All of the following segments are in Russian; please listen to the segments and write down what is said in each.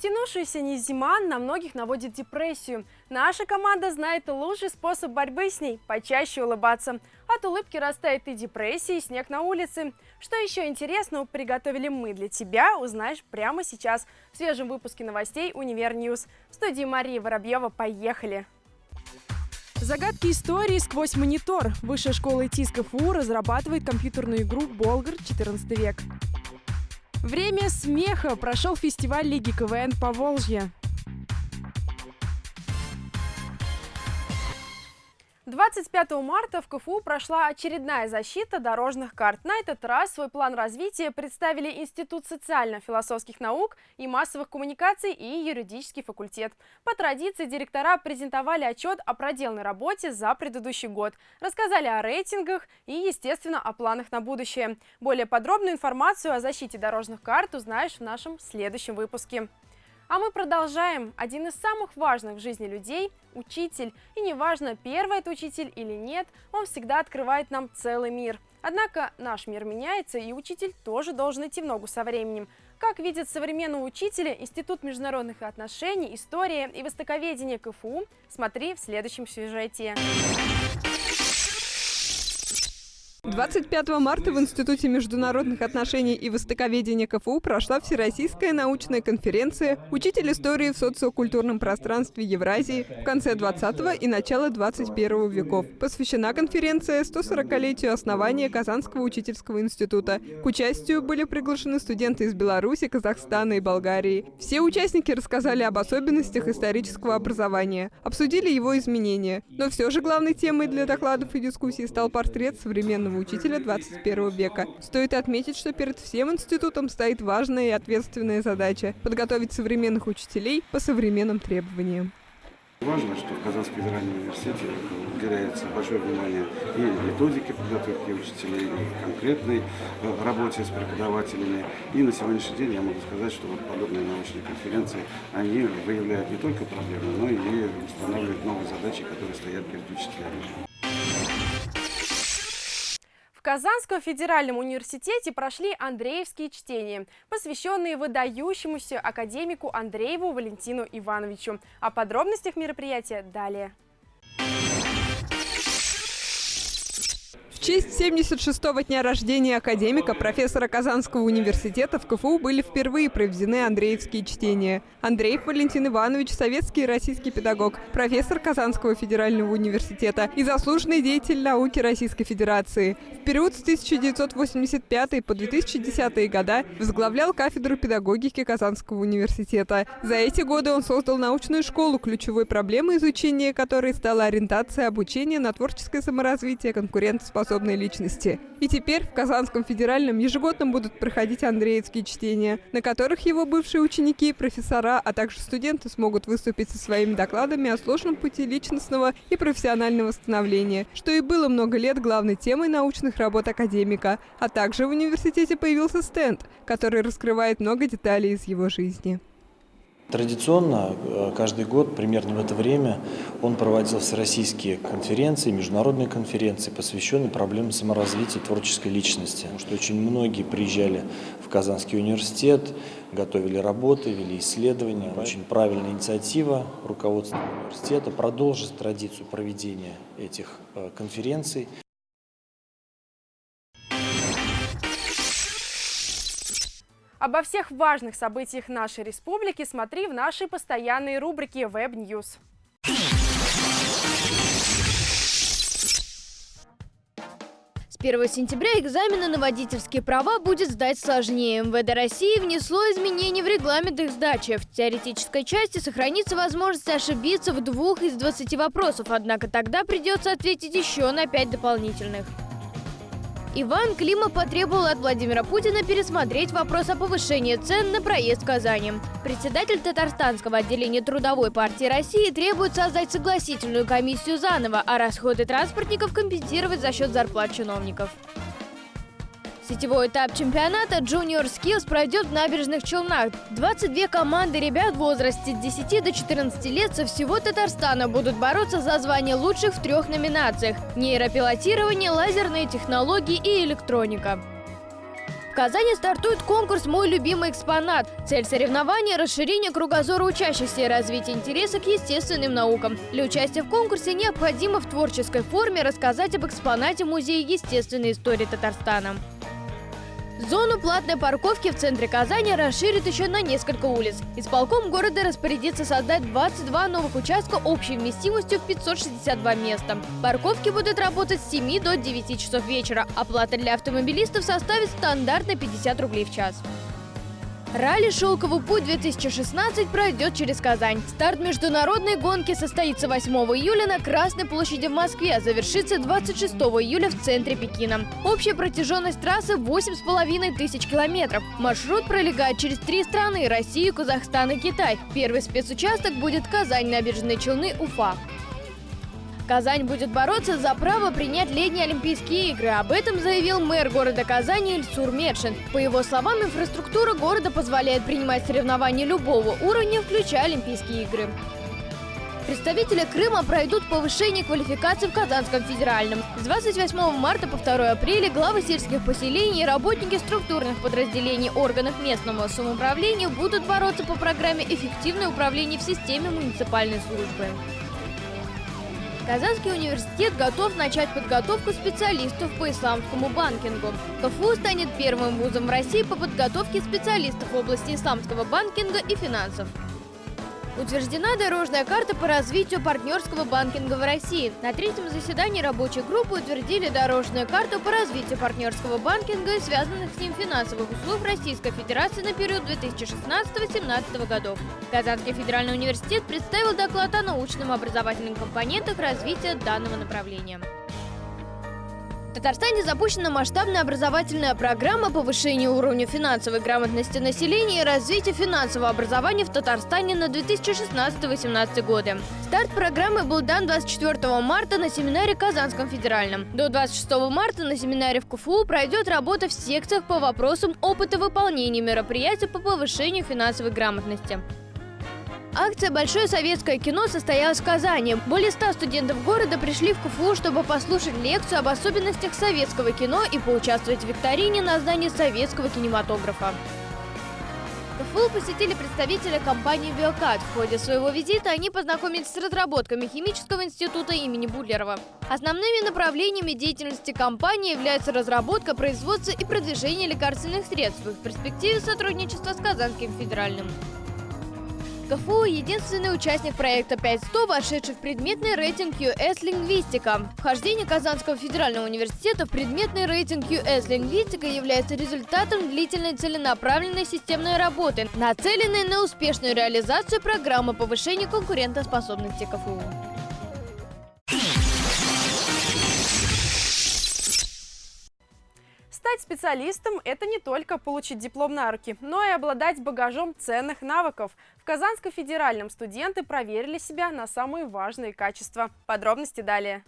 Затянувшаяся не зима на многих наводит депрессию. Наша команда знает лучший способ борьбы с ней – почаще улыбаться. От улыбки растает и депрессия, и снег на улице. Что еще интересного приготовили мы для тебя, узнаешь прямо сейчас в свежем выпуске новостей «Univer News». В студии Мария Воробьева поехали! Загадки истории сквозь монитор. Высшая школа ИТИС разрабатывает компьютерную игру «Болгар. 14 век». Время смеха. Прошел фестиваль Лиги КВН по Волжье. 25 марта в КФУ прошла очередная защита дорожных карт. На этот раз свой план развития представили Институт социально-философских наук и массовых коммуникаций и юридический факультет. По традиции директора презентовали отчет о проделанной работе за предыдущий год, рассказали о рейтингах и, естественно, о планах на будущее. Более подробную информацию о защите дорожных карт узнаешь в нашем следующем выпуске. А мы продолжаем. Один из самых важных в жизни людей – учитель. И неважно, первый это учитель или нет, он всегда открывает нам целый мир. Однако наш мир меняется, и учитель тоже должен идти в ногу со временем. Как видят современного учителя Институт международных отношений, истории и востоковедения КФУ, смотри в следующем сюжете. 25 марта в Институте международных отношений и востоковедения КФУ прошла Всероссийская научная конференция «Учитель истории в социокультурном пространстве Евразии в конце 20 и начало 21 веков». Посвящена конференция 140-летию основания Казанского учительского института. К участию были приглашены студенты из Беларуси, Казахстана и Болгарии. Все участники рассказали об особенностях исторического образования, обсудили его изменения. Но все же главной темой для докладов и дискуссий стал портрет современного учителя 21 века. Стоит отметить, что перед всем институтом стоит важная и ответственная задача – подготовить современных учителей по современным требованиям. Важно, что в Казанском федеральном университете уделяется большое внимание и методике подготовки учителей, и конкретной э, работе с преподавателями. И на сегодняшний день я могу сказать, что вот подобные научные конференции, они выявляют не только проблемы, но и устанавливают новые задачи, которые стоят перед учителями. Казанском федеральном университете прошли Андреевские чтения, посвященные выдающемуся академику Андрееву Валентину Ивановичу. О подробностях мероприятия далее. В честь 76-го дня рождения академика, профессора Казанского университета в КФУ были впервые проведены Андреевские чтения. Андреев Валентин Иванович – советский и российский педагог, профессор Казанского федерального университета и заслуженный деятель науки Российской Федерации. В период с 1985 по 2010 года возглавлял кафедру педагогики Казанского университета. За эти годы он создал научную школу, ключевой проблемой изучения которой стала ориентация обучения на творческое саморазвитие, конкурентоспособность способной личности. И теперь в Казанском федеральном ежегодно будут проходить андреевские чтения, на которых его бывшие ученики, профессора, а также студенты смогут выступить со своими докладами о сложном пути личностного и профессионального становления, что и было много лет главной темой научных работ академика. А также в университете появился стенд, который раскрывает много деталей из его жизни. Традиционно э, каждый год, примерно в это время, он проводил всероссийские конференции, международные конференции, посвященные проблемам саморазвития творческой личности. Потому что очень многие приезжали в Казанский университет, готовили работы, вели исследования. Очень правильная инициатива руководства университета продолжить традицию проведения этих э, конференций. Обо всех важных событиях нашей республики смотри в нашей постоянной рубрике News. С 1 сентября экзамены на водительские права будет сдать сложнее. МВД России внесло изменения в регламент их сдачи. В теоретической части сохранится возможность ошибиться в двух из 20 вопросов, однако тогда придется ответить еще на 5 дополнительных. Иван Клима потребовал от Владимира Путина пересмотреть вопрос о повышении цен на проезд в Казани. Председатель Татарстанского отделения Трудовой партии России требует создать согласительную комиссию заново, а расходы транспортников компенсировать за счет зарплат чиновников. Сетевой этап чемпионата Junior Skills пройдет в набережных Челнах. 22 команды ребят в возрасте с 10 до 14 лет со всего Татарстана будут бороться за звание лучших в трех номинациях – нейропилотирование, лазерные технологии и электроника. В Казани стартует конкурс «Мой любимый экспонат». Цель соревнования – расширение кругозора учащихся и развитие интереса к естественным наукам. Для участия в конкурсе необходимо в творческой форме рассказать об экспонате Музея естественной истории Татарстана. Зону платной парковки в центре Казани расширит еще на несколько улиц. Исполком города распорядится создать 22 новых участка общей вместимостью в 562 места. Парковки будут работать с 7 до 9 часов вечера. Оплата для автомобилистов составит стандартно 50 рублей в час. Ралли «Шелковый путь-2016» пройдет через Казань. Старт международной гонки состоится 8 июля на Красной площади в Москве, а завершится 26 июля в центре Пекина. Общая протяженность трассы 8,5 тысяч километров. Маршрут пролегает через три страны – Россию, Казахстан и Китай. Первый спецучасток будет Казань, Набережные Челны, Уфа. Казань будет бороться за право принять летние Олимпийские игры. Об этом заявил мэр города Казани Ильсур Медшин. По его словам, инфраструктура города позволяет принимать соревнования любого уровня, включая Олимпийские игры. Представители Крыма пройдут повышение квалификации в Казанском федеральном. С 28 марта по 2 апреля главы сельских поселений и работники структурных подразделений органов местного самоуправления будут бороться по программе «Эффективное управление в системе муниципальной службы». Казанский университет готов начать подготовку специалистов по исламскому банкингу. КФУ станет первым вузом России по подготовке специалистов в области исламского банкинга и финансов. Утверждена дорожная карта по развитию партнерского банкинга в России. На третьем заседании рабочей группы утвердили дорожную карту по развитию партнерского банкинга и связанных с ним финансовых услуг Российской Федерации на период 2016-2017 годов. Казанский федеральный университет представил доклад о научном образовательных компонентах развития данного направления. В Татарстане запущена масштабная образовательная программа повышения уровня финансовой грамотности населения и развития финансового образования в Татарстане на 2016-2018 годы. Старт программы был дан 24 марта на семинаре Казанском федеральном. До 26 марта на семинаре в КФУ пройдет работа в секциях по вопросам опыта выполнения мероприятий по повышению финансовой грамотности. Акция «Большое советское кино» состоялась в Казани. Более ста студентов города пришли в КФУ, чтобы послушать лекцию об особенностях советского кино и поучаствовать в викторине на здании советского кинематографа. КФУ посетили представители компании «Биокат». В ходе своего визита они познакомились с разработками Химического института имени Буллерова. Основными направлениями деятельности компании являются разработка, производство и продвижение лекарственных средств в перспективе сотрудничества с Казанским федеральным. КФУ – единственный участник проекта 5100, вошедший в предметный рейтинг US Лингвистика. Вхождение Казанского федерального университета в предметный рейтинг US Лингвистика является результатом длительной целенаправленной системной работы, нацеленной на успешную реализацию программы повышения конкурентоспособности КФУ. Стать специалистом – это не только получить диплом на руки, но и обладать багажом ценных навыков. В Казанском федеральном студенты проверили себя на самые важные качества. Подробности далее.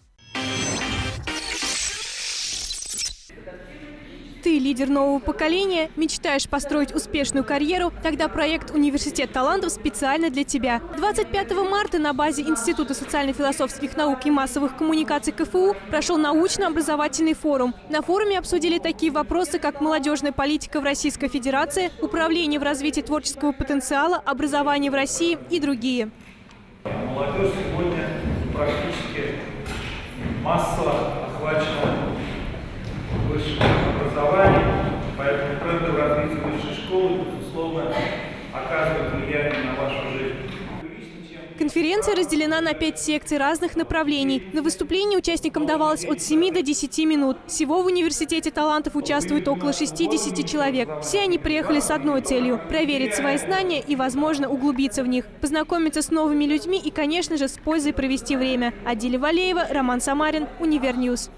Ты лидер нового поколения, мечтаешь построить успешную карьеру, тогда проект «Университет талантов» специально для тебя. 25 марта на базе Института социально-философских наук и массовых коммуникаций КФУ прошел научно-образовательный форум. На форуме обсудили такие вопросы, как молодежная политика в Российской Федерации, управление в развитии творческого потенциала, образование в России и другие. Молодежь сегодня практически массово охвачена высшим образованием, поэтому тренды в развитии высшей школы, безусловно, оказывают влияние на вашу жизнь. Конференция разделена на пять секций разных направлений. На выступление участникам давалось от 7 до 10 минут. Всего в университете талантов участвует около 60 человек. Все они приехали с одной целью – проверить свои знания и, возможно, углубиться в них, познакомиться с новыми людьми и, конечно же, с пользой провести время. Адиля Валеева, Роман Самарин, Univer News.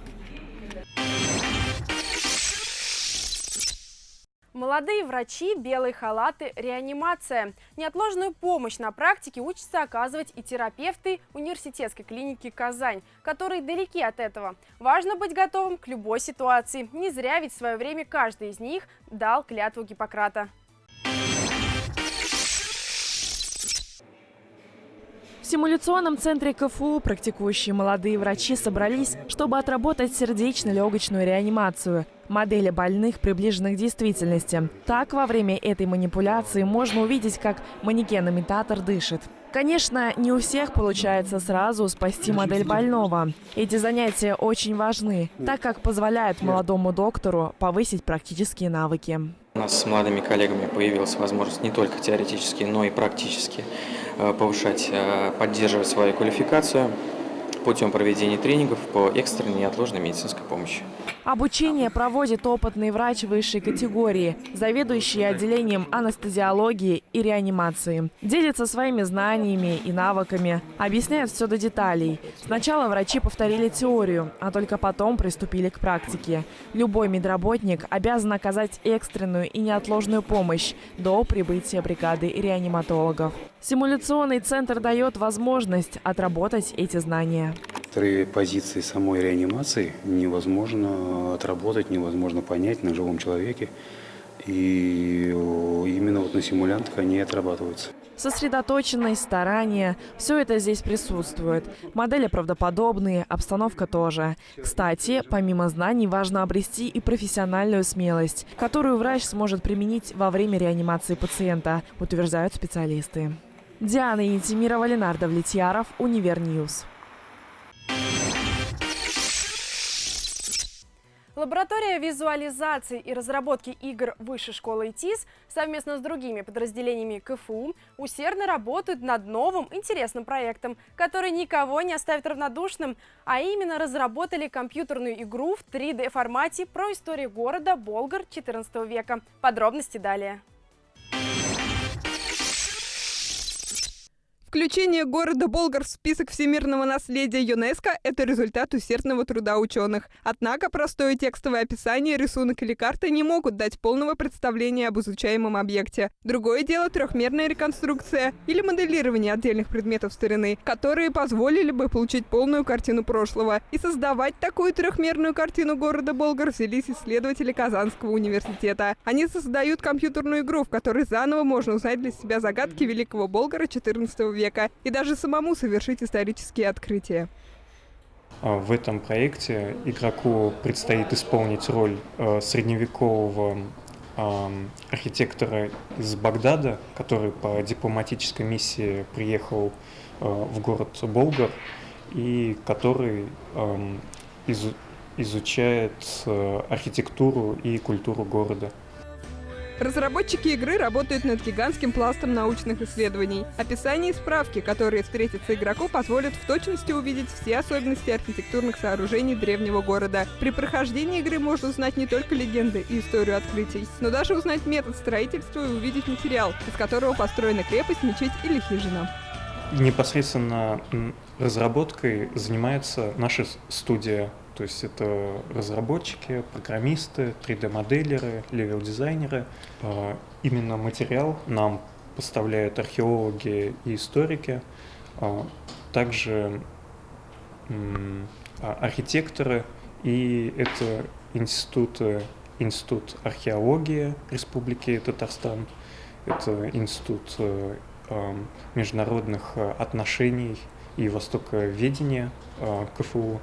Молодые врачи, белые халаты, реанимация. Неотложную помощь на практике учатся оказывать и терапевты университетской клиники «Казань», которые далеки от этого. Важно быть готовым к любой ситуации. Не зря ведь в свое время каждый из них дал клятву Гиппократа. В симуляционном центре КФУ практикующие молодые врачи собрались, чтобы отработать сердечно-легочную реанимацию модели больных, приближенных к действительности. Так, во время этой манипуляции можно увидеть, как манекен-имитатор дышит. Конечно, не у всех получается сразу спасти модель больного. Эти занятия очень важны, так как позволяют молодому доктору повысить практические навыки. У нас с молодыми коллегами появилась возможность не только теоретически, но и практически повышать, э, поддерживать свою квалификацию путем проведения тренингов по экстренной неотложной медицинской помощи. Обучение проводит опытный врач высшей категории, заведующий отделением анестезиологии и реанимации. Делится своими знаниями и навыками, объясняет все до деталей. Сначала врачи повторили теорию, а только потом приступили к практике. Любой медработник обязан оказать экстренную и неотложную помощь до прибытия бригады реаниматологов. Симуляционный центр дает возможность отработать эти знания. Некоторые позиции самой реанимации невозможно отработать, невозможно понять на живом человеке. И именно вот на симулянтах они отрабатываются. Сосредоточенность, старание – все это здесь присутствует. Модели правдоподобные, обстановка тоже. Кстати, помимо знаний, важно обрести и профессиональную смелость, которую врач сможет применить во время реанимации пациента, утверждают специалисты. Диана Ентимирова, Ленар Давлетьяров, Univer News. Лаборатория визуализации и разработки игр Высшей школы ИТИС совместно с другими подразделениями КФУ усердно работают над новым интересным проектом, который никого не оставит равнодушным, а именно разработали компьютерную игру в 3D формате про историю города Болгар XIV века. Подробности далее. Включение города Болгар в список всемирного наследия ЮНЕСКО – это результат усердного труда ученых. Однако простое текстовое описание, рисунок или карта не могут дать полного представления об изучаемом объекте. Другое дело – трехмерная реконструкция или моделирование отдельных предметов старины, которые позволили бы получить полную картину прошлого. И создавать такую трехмерную картину города Болгар взялись исследователи Казанского университета. Они создают компьютерную игру, в которой заново можно узнать для себя загадки Великого Болгара XIV века века и даже самому совершить исторические открытия. А, в этом проекте игроку предстоит исполнить роль э, средневекового архитектора из Багдада, который по дипломатической миссии приехал э, в город Болгар и который изучает э, архитектуру и культуру города. Разработчики игры работают над гигантским пластом научных исследований. Описание и справки, которые встретятся игроку, позволят в точности увидеть все особенности архитектурных сооружений древнего города. При прохождении игры можно узнать не только легенды и историю открытий, но даже узнать метод строительства и увидеть материал, из которого построена крепость, мечеть или хижина. Непосредственно разработкой занимается наша студия то есть это разработчики, программисты, 3D-моделеры, левел-дизайнеры. А, именно материал нам поставляют археологи и историки, а, также а, архитекторы, и это институт, институт археологии Республики Татарстан, это институт международных отношений и востоковедения КФУ.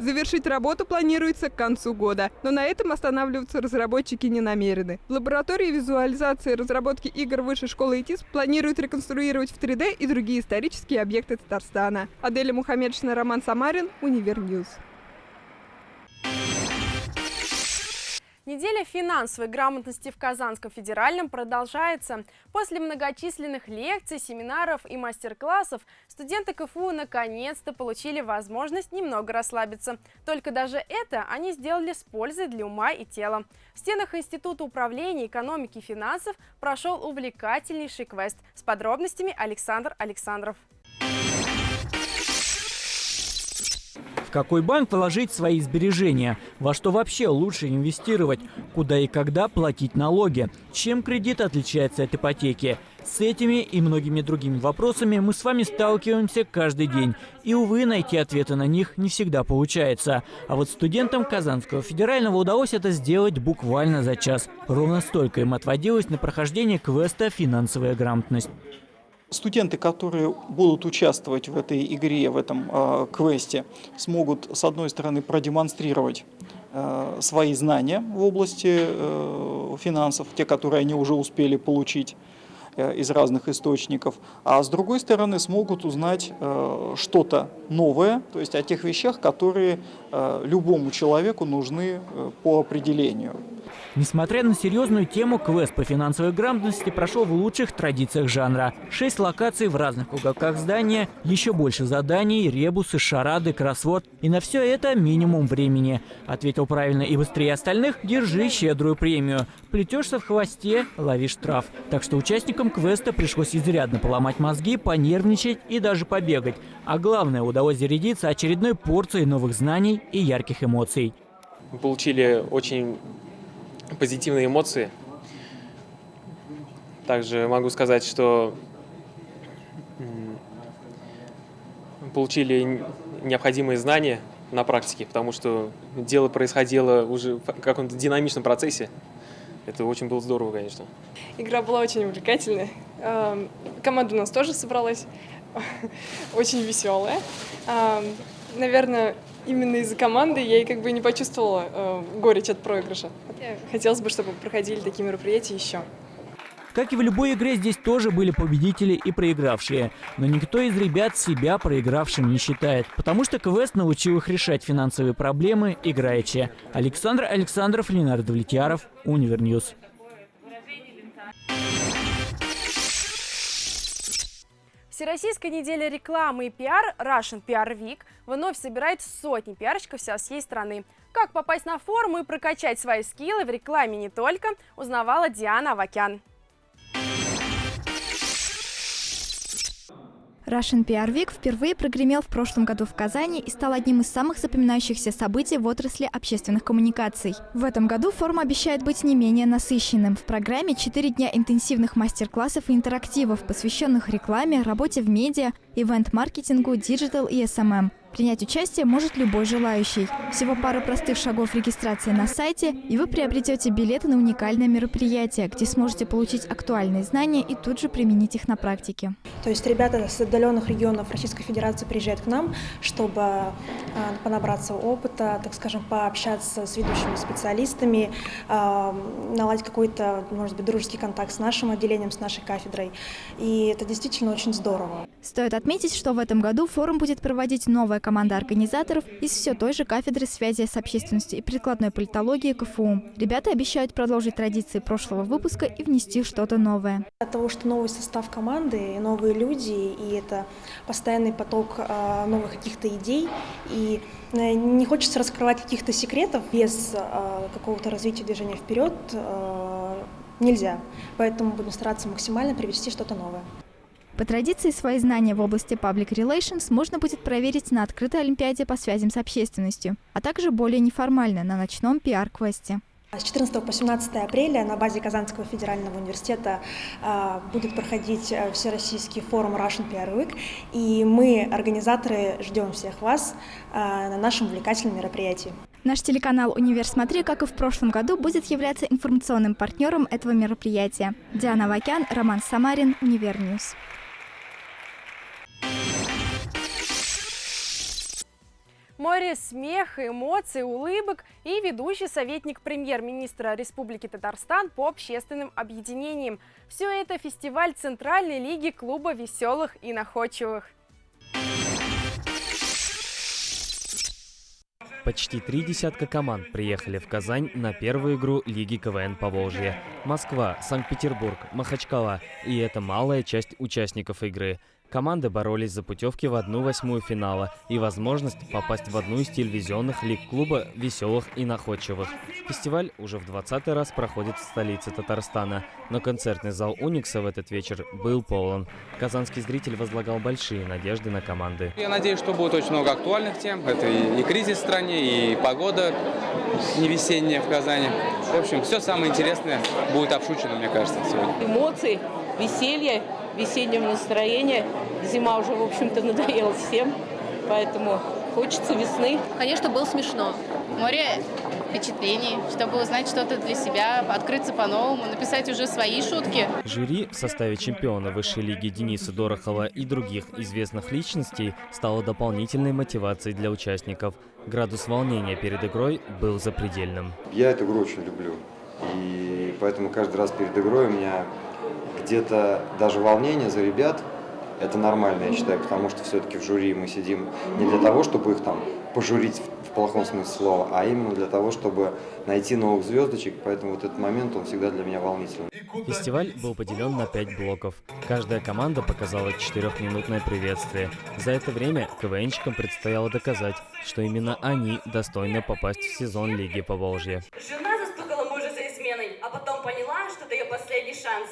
Завершить работу планируется к концу года, но на этом останавливаться разработчики не намерены. В лаборатории визуализации и разработки игр Высшей школы ИТИС планируют реконструировать в 3D и другие исторические объекты Татарстана. Аделя Мухаммедшина, Роман Самарин, Универ News. Неделя финансовой грамотности в Казанском федеральном продолжается. После многочисленных лекций, семинаров и мастер-классов студенты КФУ наконец-то получили возможность немного расслабиться. Только даже это они сделали с пользой для ума и тела. В стенах Института управления экономики и финансов прошел увлекательнейший квест. С подробностями Александр Александров. В какой банк вложить свои сбережения? Во что вообще лучше инвестировать? Куда и когда платить налоги? Чем кредит отличается от ипотеки? С этими и многими другими вопросами мы с вами сталкиваемся каждый день. И, увы, найти ответы на них не всегда получается. А вот студентам Казанского федерального удалось это сделать буквально за час. Ровно столько им отводилось на прохождение квеста «Финансовая грамотность». Студенты, которые будут участвовать в этой игре, в этом э, квесте, смогут, с одной стороны, продемонстрировать э, свои знания в области э, финансов, те, которые они уже успели получить э, из разных источников, а с другой стороны смогут узнать э, что-то новое, то есть о тех вещах, которые э, любому человеку нужны э, по определению. Несмотря на серьезную тему, квест по финансовой грамотности прошел в лучших традициях жанра. Шесть локаций в разных уголках здания, еще больше заданий, ребусы, шарады, кроссворд. И на все это минимум времени. Ответил правильно и быстрее остальных – держи щедрую премию. Плетешься в хвосте – лови штраф. Так что участникам квеста пришлось изрядно поломать мозги, понервничать и даже побегать. А главное – удалось зарядиться очередной порцией новых знаний и ярких эмоций. Мы получили очень позитивные эмоции. Также могу сказать, что получили необходимые знания на практике, потому что дело происходило уже в каком-то динамичном процессе. Это очень было здорово, конечно. Игра была очень увлекательная. Команда у нас тоже собралась, очень веселая. Наверное, именно из-за команды я и как бы не почувствовала э, горечь от проигрыша. Хотелось бы, чтобы проходили такие мероприятия еще. Как и в любой игре, здесь тоже были победители и проигравшие. Но никто из ребят себя проигравшим не считает, потому что квест научил их решать финансовые проблемы играючи. Александр Александров, Ленар Давлетьяров, Универ News. Всероссийская неделя рекламы и пиар Russian PR Week вновь собирает сотни пиарщиков со всей страны. Как попасть на форум и прокачать свои скиллы в рекламе и не только, узнавала Диана Авакян. Russian PR Week впервые прогремел в прошлом году в Казани и стал одним из самых запоминающихся событий в отрасли общественных коммуникаций. В этом году форум обещает быть не менее насыщенным. В программе 4 дня интенсивных мастер-классов и интерактивов, посвященных рекламе, работе в медиа, event-маркетингу, digital и SMM. Принять участие может любой желающий. Всего пара простых шагов регистрации на сайте, и вы приобретете билеты на уникальное мероприятие, где сможете получить актуальные знания и тут же применить их на практике. То есть ребята с отдаленных регионов Российской Федерации приезжают к нам, чтобы а, понабраться опыта, так скажем, пообщаться с ведущими специалистами, а, наладить какой-то, может быть, дружеский контакт с нашим отделением, с нашей кафедрой. И это действительно очень здорово. Стоит отметить, что в этом году форум будет проводить новая команда организаторов из все той же кафедры связи с общественностью и прикладной политологии КФУ. Ребята обещают продолжить традиции прошлого выпуска и внести что-то новое. От того, что новый состав команды, новые люди, и это постоянный поток а, новых каких-то идей, и э, не хочется раскрывать каких-то секретов без а, какого-то развития движения вперед, а, нельзя. Поэтому будем стараться максимально привести что-то новое. По традиции, свои знания в области Public Relations можно будет проверить на открытой Олимпиаде по связям с общественностью, а также более неформально на ночном пиар-квесте. С 14 по 17 апреля на базе Казанского федерального университета э, будет проходить э, Всероссийский форум Russian PR Week, и мы, организаторы, ждем всех вас э, на нашем увлекательном мероприятии. Наш телеканал «Универ Смотри», как и в прошлом году, будет являться информационным партнером этого мероприятия. Диана Авакян, Роман Самарин, Универ News. Море смеха, эмоций, улыбок и ведущий советник премьер-министра Республики Татарстан по общественным объединениям. Все это фестиваль Центральной лиги клуба веселых и находчивых. Почти три десятка команд приехали в Казань на первую игру Лиги КВН по Волжье. Москва, Санкт-Петербург, Махачкала. И это малая часть участников игры. Команды боролись за путевки в одну восьмую финала и возможность попасть в одну из телевизионных лиг клуба веселых и находчивых. Фестиваль уже в 20 раз проходит в столице Татарстана, но концертный зал Уникса в этот вечер был полон. Казанский зритель возлагал большие надежды на команды. Я надеюсь, что будет очень много актуальных тем. Это и, и кризис в стране, и погода не весенняя в Казани. В общем, все самое интересное будет обшучено, мне кажется, сегодня. Эмоции, веселье весеннего настроения. Зима уже, в общем-то, надоела всем, поэтому хочется весны. Конечно, было смешно. Море впечатлений, чтобы узнать что-то для себя, открыться по-новому, написать уже свои шутки. Жюри в составе чемпиона высшей лиги Дениса Дорохова и других известных личностей стало дополнительной мотивацией для участников. Градус волнения перед игрой был запредельным. Я эту игру очень люблю. И поэтому каждый раз перед игрой у меня где-то даже волнение за ребят, это нормально, я считаю, потому что все-таки в жюри мы сидим не для того, чтобы их там пожурить в плохом смысле слова, а именно для того, чтобы найти новых звездочек, поэтому вот этот момент, он всегда для меня волнительный. Фестиваль был поделен на пять блоков. Каждая команда показала четырехминутное приветствие. За это время КВНщикам предстояло доказать, что именно они достойны попасть в сезон Лиги Поволжья. Жена застукала мужа за изменой, а потом поняла, что это ее последний шанс.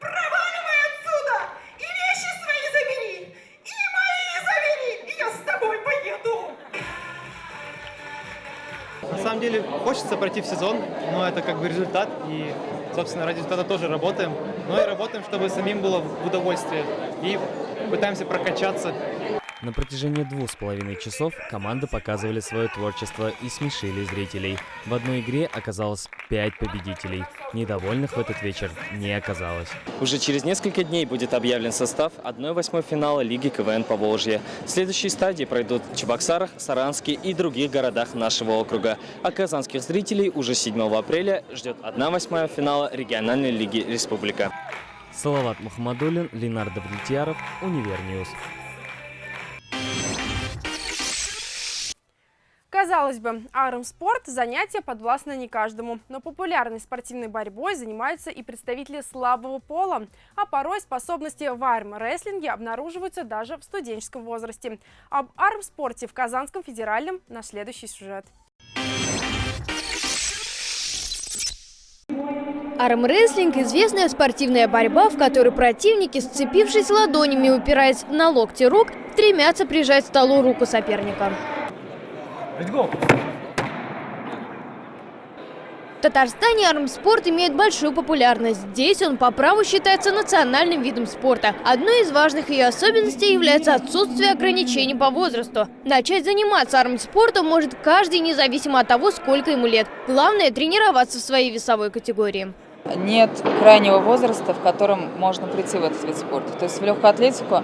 Проваливай отсюда! И вещи свои забери! И мои забери! И я с тобой поеду! На самом деле хочется пройти в сезон, но это как бы результат, и, собственно, ради результата тоже работаем. Но и работаем, чтобы самим было в удовольствие, и пытаемся прокачаться. На протяжении двух с половиной часов команды показывали свое творчество и смешили зрителей. В одной игре оказалось пять победителей. Недовольных в этот вечер не оказалось. Уже через несколько дней будет объявлен состав 1-8 финала Лиги КВН по Волжье. Следующие стадии пройдут в Чебоксарах, Саранске и других городах нашего округа. А казанских зрителей уже 7 апреля ждет 1-8 финала региональной лиги Республика. Салават Мухаммадулин, Ленар Давлетьяров, Универ News. Казалось бы, армспорт – занятие подвластно не каждому, но популярной спортивной борьбой занимаются и представители слабого пола, а порой способности в армрестлинге обнаруживаются даже в студенческом возрасте. Об армспорте в Казанском федеральном на следующий сюжет. Армрестлинг – известная спортивная борьба, в которой противники, сцепившись ладонями, упираясь на локти рук, стремятся прижать к столу руку соперника. В Татарстане армспорт имеет большую популярность. Здесь он по праву считается национальным видом спорта. Одной из важных ее особенностей является отсутствие ограничений по возрасту. Начать заниматься армспортом может каждый, независимо от того, сколько ему лет. Главное – тренироваться в своей весовой категории. Нет крайнего возраста, в котором можно прийти в этот вид спорта. То есть в легкую атлетику,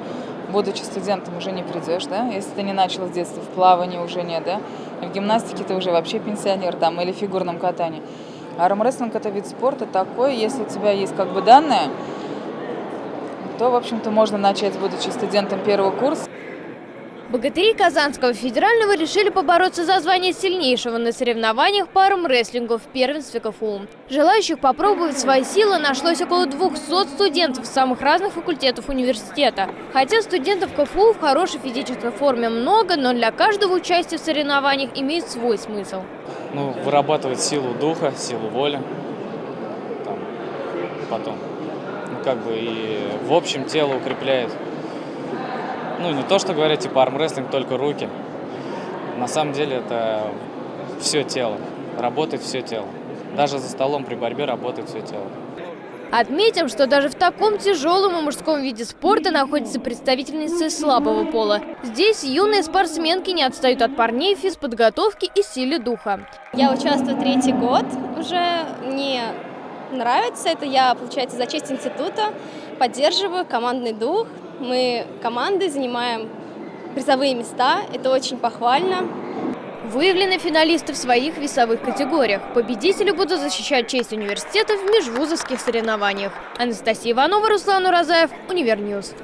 будучи студентом, уже не придешь, да? Если ты не начал с детства, в плавании уже нет, да? В гимнастике ты уже вообще пенсионер там или в фигурном катании. Армрестлинг – это вид спорта такой, если у тебя есть как бы данные, то, в общем-то, можно начать, будучи студентом первого курса. Богатыри Казанского федерального решили побороться за звание сильнейшего на соревнованиях по армрестлингу в первенстве КФУ. Желающих попробовать свои силы нашлось около 200 студентов самых разных факультетов университета. Хотя студентов КФУ в хорошей физической форме много, но для каждого участия в соревнованиях имеет свой смысл. Ну, вырабатывать силу духа, силу воли. Там, потом. Ну, как бы и в общем тело укрепляет ну, не то, что говорят, типа армрестлинг только руки. На самом деле это все тело. Работает все тело. Даже за столом при борьбе работает все тело. Отметим, что даже в таком тяжелом и мужском виде спорта находятся представительницы слабого пола. Здесь юные спортсменки не отстают от парней в физподготовке и силе духа. Я участвую третий год уже. Мне нравится это. Я, получается, за честь института поддерживаю командный дух. Мы командой занимаем призовые места. Это очень похвально. Выявлены финалисты в своих весовых категориях. Победители будут защищать честь университета в межвузовских соревнованиях. Анастасия Иванова, Руслан Уразаев, Универ News.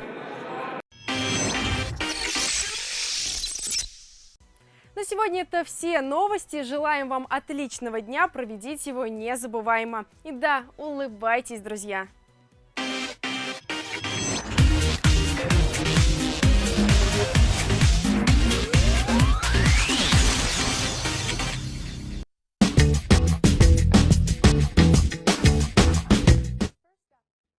На сегодня это все новости. Желаем вам отличного дня. Проведите его незабываемо. И да, улыбайтесь, друзья.